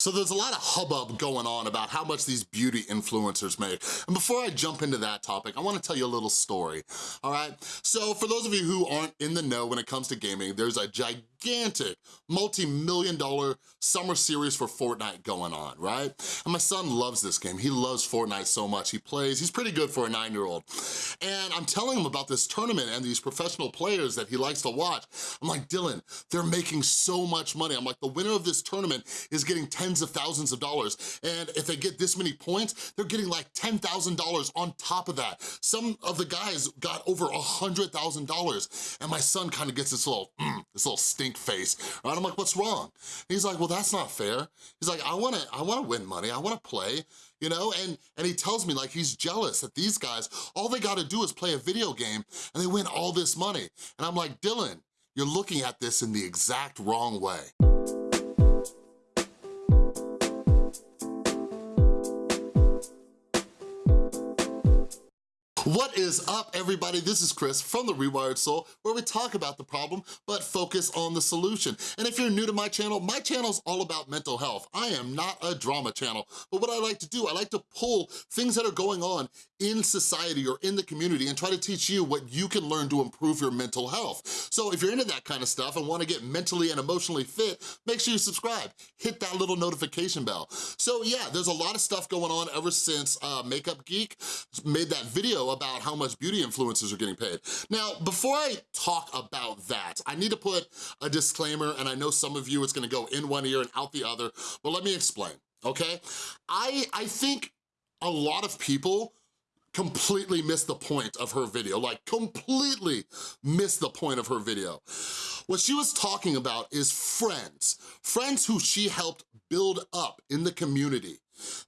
So there's a lot of hubbub going on about how much these beauty influencers make. And before I jump into that topic, I wanna tell you a little story, all right? So for those of you who aren't in the know when it comes to gaming, there's a gigantic multi-million dollar summer series for Fortnite going on, right? And my son loves this game. He loves Fortnite so much. He plays, he's pretty good for a nine-year-old. And I'm telling him about this tournament and these professional players that he likes to watch. I'm like, Dylan, they're making so much money. I'm like, the winner of this tournament is getting tens of thousands of dollars. And if they get this many points, they're getting like $10,000 on top of that. Some of the guys got over a $100,000. And my son kind of gets this little, mm, this little face. Right? I'm like, what's wrong? He's like, well, that's not fair. He's like, I wanna, I wanna win money. I wanna play you know? And, and he tells me like he's jealous that these guys, all they gotta do is play a video game and they win all this money. And I'm like, Dylan, you're looking at this in the exact wrong way. What is up, everybody? This is Chris from The Rewired Soul, where we talk about the problem, but focus on the solution. And if you're new to my channel, my channel is all about mental health. I am not a drama channel, but what I like to do, I like to pull things that are going on in society or in the community and try to teach you what you can learn to improve your mental health. So if you're into that kind of stuff and wanna get mentally and emotionally fit, make sure you subscribe. Hit that little notification bell. So yeah, there's a lot of stuff going on ever since uh, Makeup Geek made that video about how much beauty influencers are getting paid. Now, before I talk about that, I need to put a disclaimer, and I know some of you it's gonna go in one ear and out the other, but let me explain, okay? I, I think a lot of people completely missed the point of her video, like completely missed the point of her video. What she was talking about is friends, friends who she helped build up in the community.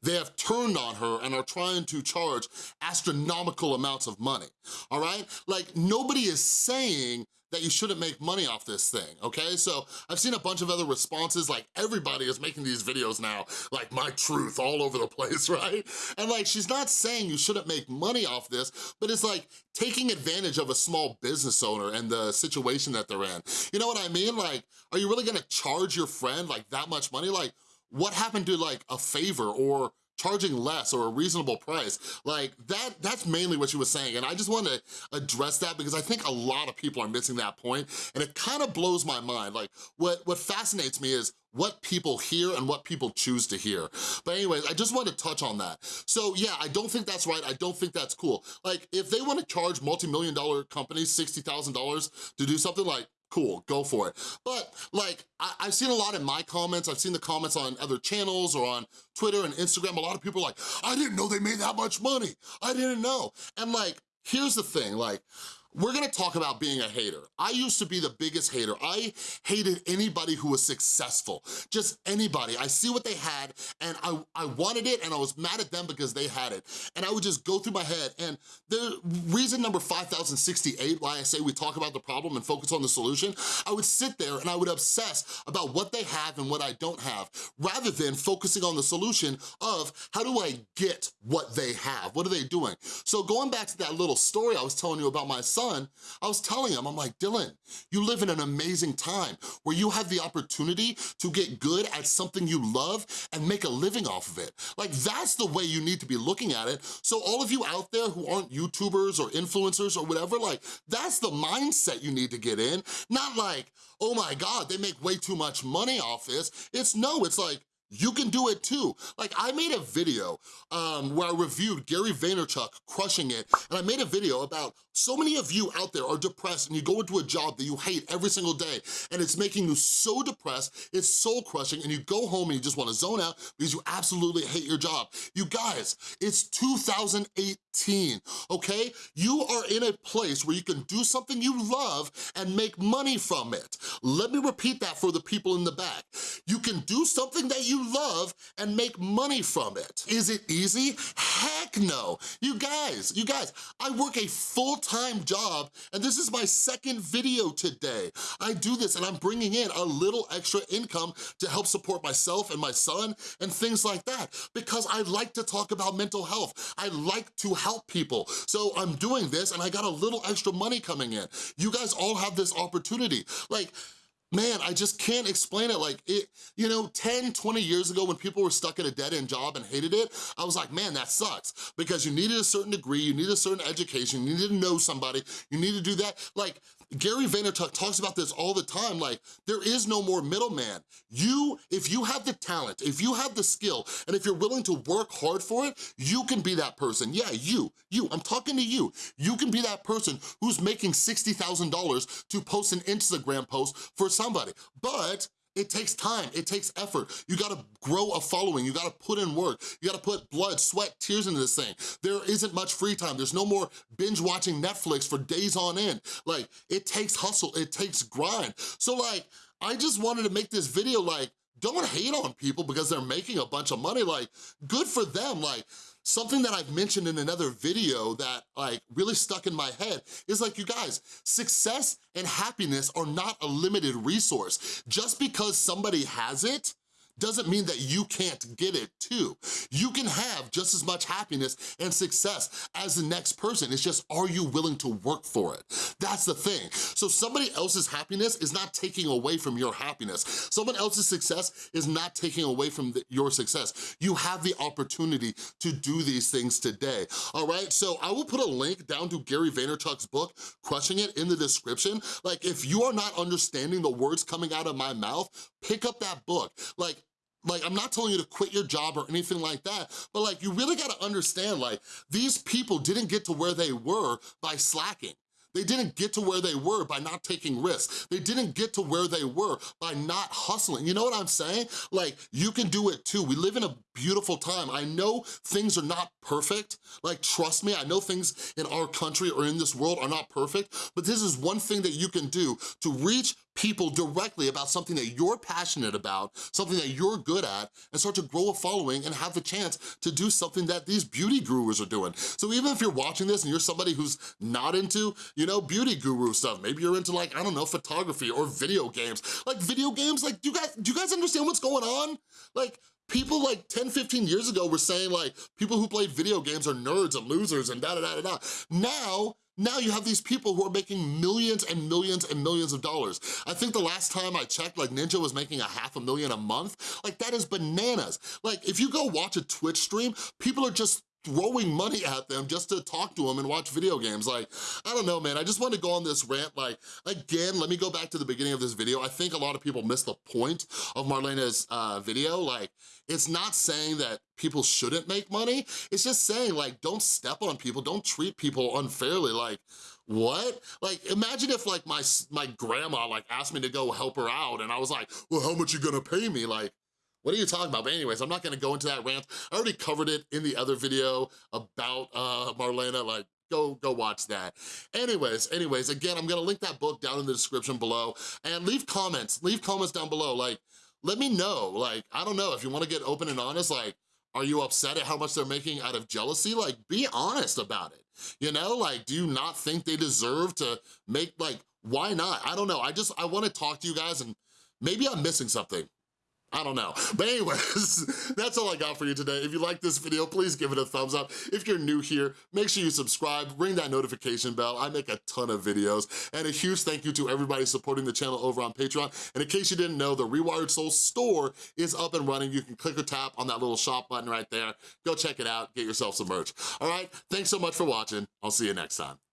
They have turned on her and are trying to charge astronomical amounts of money, all right? Like, nobody is saying that you shouldn't make money off this thing, okay? So I've seen a bunch of other responses, like everybody is making these videos now, like my truth all over the place, right? And like, she's not saying you shouldn't make money off this, but it's like taking advantage of a small business owner and the situation that they're in. You know what I mean? Like, are you really gonna charge your friend like that much money? Like, what happened to like a favor or charging less or a reasonable price. Like that, that's mainly what she was saying. And I just want to address that because I think a lot of people are missing that point and it kind of blows my mind. Like what, what fascinates me is what people hear and what people choose to hear. But anyways, I just wanted to touch on that. So yeah, I don't think that's right. I don't think that's cool. Like if they wanna charge multi-million dollar companies $60,000 to do something like, cool, go for it. But like, I have seen a lot in my comments, I've seen the comments on other channels or on Twitter and Instagram, a lot of people are like, I didn't know they made that much money. I didn't know. And like, here's the thing, like, we're gonna talk about being a hater. I used to be the biggest hater. I hated anybody who was successful, just anybody. I see what they had and I, I wanted it and I was mad at them because they had it. And I would just go through my head and the reason number 5068 why I say we talk about the problem and focus on the solution, I would sit there and I would obsess about what they have and what I don't have, rather than focusing on the solution of how do I get what they have? What are they doing? So going back to that little story I was telling you about my son, son, I was telling him, I'm like, Dylan, you live in an amazing time where you have the opportunity to get good at something you love and make a living off of it. Like, that's the way you need to be looking at it. So all of you out there who aren't YouTubers or influencers or whatever, like, that's the mindset you need to get in. Not like, oh my God, they make way too much money off this. It's no, it's like, you can do it too. Like I made a video um, where I reviewed Gary Vaynerchuk crushing it, and I made a video about so many of you out there are depressed and you go into a job that you hate every single day, and it's making you so depressed, it's soul crushing, and you go home and you just wanna zone out because you absolutely hate your job. You guys, it's 2018, okay? You are in a place where you can do something you love and make money from it. Let me repeat that for the people in the back. You can do something that you love and make money from it. Is it easy? Heck no. You guys, you guys, I work a full-time job and this is my second video today. I do this and I'm bringing in a little extra income to help support myself and my son and things like that because I like to talk about mental health. I like to help people. So I'm doing this and I got a little extra money coming in. You guys all have this opportunity. Like, man, I just can't explain it. Like, it, you know, 10, 20 years ago when people were stuck at a dead-end job and hated it, I was like, man, that sucks. Because you needed a certain degree, you needed a certain education, you needed to know somebody, you need to do that. Like, Gary Vaynerchuk talks about this all the time, like, there is no more middleman. You, if you have the talent, if you have the skill, and if you're willing to work hard for it, you can be that person. Yeah, you, you, I'm talking to you. You can be that person who's making $60,000 to post an Instagram post for somebody. But it takes time, it takes effort. You gotta grow a following, you gotta put in work, you gotta put blood, sweat, tears into this thing. There isn't much free time, there's no more binge watching Netflix for days on end. Like, it takes hustle, it takes grind. So like, I just wanted to make this video like, don't hate on people because they're making a bunch of money, like, good for them, like, Something that I've mentioned in another video that like really stuck in my head is like, you guys, success and happiness are not a limited resource. Just because somebody has it doesn't mean that you can't get it too. You can have just as much happiness and success as the next person. It's just, are you willing to work for it? That's the thing. So somebody else's happiness is not taking away from your happiness. Someone else's success is not taking away from the, your success. You have the opportunity to do these things today, all right? So I will put a link down to Gary Vaynerchuk's book, Crushing It, in the description. Like, if you are not understanding the words coming out of my mouth, pick up that book. Like, like, I'm not telling you to quit your job or anything like that, but like, you really gotta understand, like, these people didn't get to where they were by slacking. They didn't get to where they were by not taking risks. They didn't get to where they were by not hustling. You know what I'm saying? Like, you can do it too. We live in a beautiful time. I know things are not perfect. Like, trust me, I know things in our country or in this world are not perfect, but this is one thing that you can do to reach people directly about something that you're passionate about, something that you're good at, and start to grow a following and have the chance to do something that these beauty gurus are doing. So even if you're watching this and you're somebody who's not into, you know, beauty guru stuff, maybe you're into like, I don't know, photography or video games. Like video games, like, do you guys, do you guys understand what's going on? Like, People like 10, 15 years ago were saying like, people who play video games are nerds and losers and da da da da da. Now, now you have these people who are making millions and millions and millions of dollars. I think the last time I checked, like Ninja was making a half a million a month. Like that is bananas. Like if you go watch a Twitch stream, people are just throwing money at them just to talk to them and watch video games. Like, I don't know, man. I just want to go on this rant. Like, again, let me go back to the beginning of this video. I think a lot of people miss the point of Marlena's uh, video. Like, it's not saying that people shouldn't make money. It's just saying, like, don't step on people. Don't treat people unfairly. Like, what? Like, imagine if like my, my grandma like asked me to go help her out and I was like, well, how much you gonna pay me? Like, what are you talking about? But anyways, I'm not gonna go into that rant. I already covered it in the other video about uh, Marlena, like, go go watch that. Anyways, anyways, again, I'm gonna link that book down in the description below and leave comments, leave comments down below. Like, let me know, like, I don't know, if you wanna get open and honest, like, are you upset at how much they're making out of jealousy? Like, be honest about it. You know, like, do you not think they deserve to make, like, why not? I don't know. I just, I wanna talk to you guys and maybe I'm missing something. I don't know. But anyways, that's all I got for you today. If you like this video, please give it a thumbs up. If you're new here, make sure you subscribe, ring that notification bell. I make a ton of videos. And a huge thank you to everybody supporting the channel over on Patreon. And in case you didn't know, the Rewired Soul store is up and running. You can click or tap on that little shop button right there. Go check it out, get yourself some merch. All right, thanks so much for watching. I'll see you next time.